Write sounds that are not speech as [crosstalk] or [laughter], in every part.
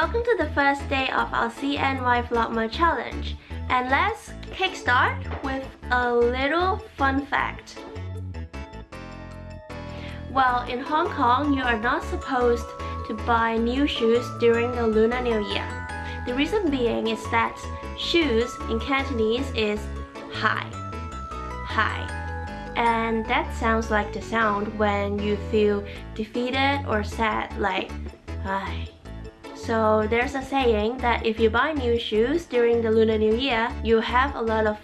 welcome to the first day of our CNY Vlogma challenge. And let's kickstart with a little fun fact. Well, in Hong Kong, you are not supposed to buy new shoes during the Lunar New Year. The reason being is that shoes in Cantonese is high. High. And that sounds like the sound when you feel defeated or sad like hi. So there's a saying that if you buy new shoes during the Lunar New Year, you have a lot of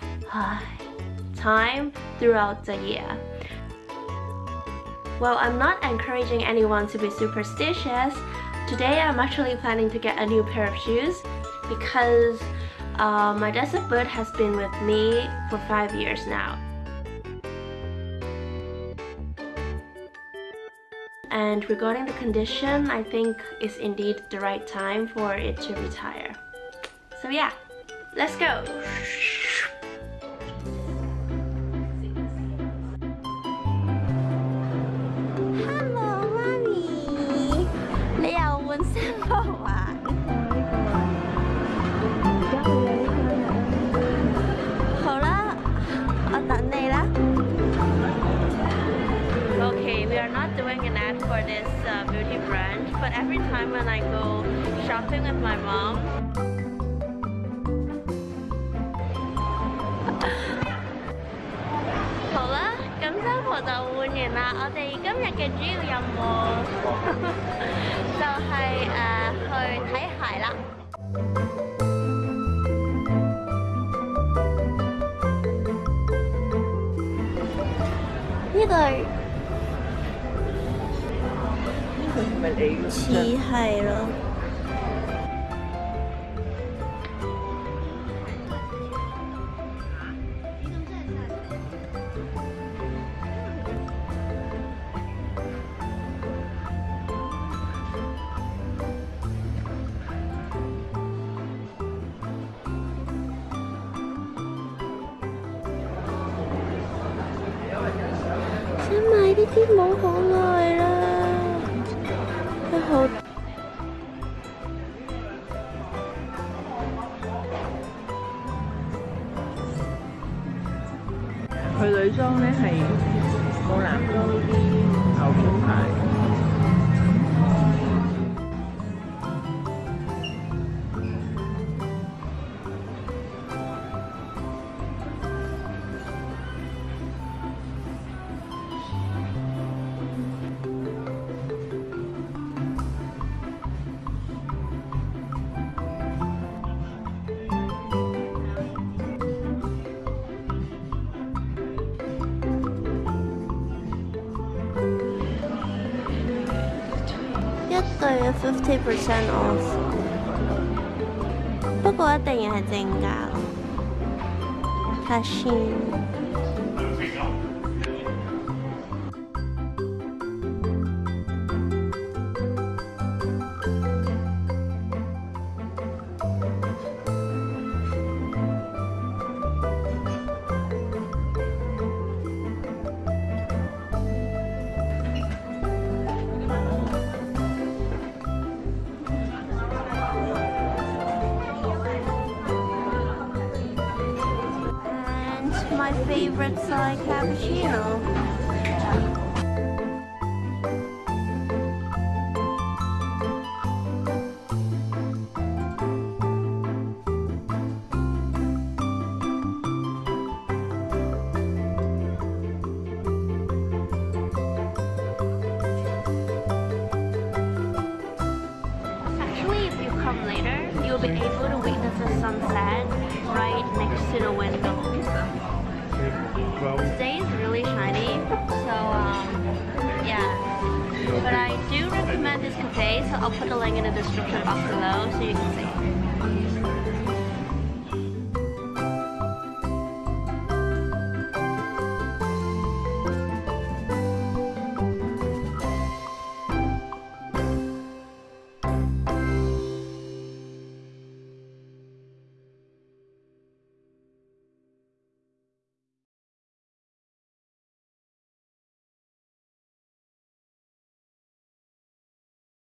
time throughout the year. Well, I'm not encouraging anyone to be superstitious. Today I'm actually planning to get a new pair of shoes because uh, my desert bird has been with me for 5 years now. And regarding the condition, I think it's indeed the right time for it to retire. So yeah, let's go! this uh, beauty brand, but every time when I go shopping with my mom, 好啦，咁衫裤就换完啦。我哋今日嘅主要任务就系、呃、去睇鞋啦。呢对 [laughs] 咪你似係咯。想買呢啲冇可愛啦， 佢女裝咧係冇男裝呢啲牛仔鞋。 對嘅 fifty percent off，不過一定要係正價咯。睇下 my favorite side cappuccino. I'll put a link in the description box below so you can.